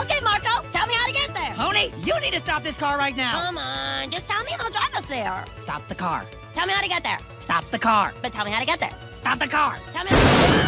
Okay, Marco, tell me how to get there. Pony, you need to stop this car right now. Come on, just tell me and I'll drive us there. Stop the car. Tell me how to get there. Stop the car. But tell me how to get there. Stop the car. Tell me how to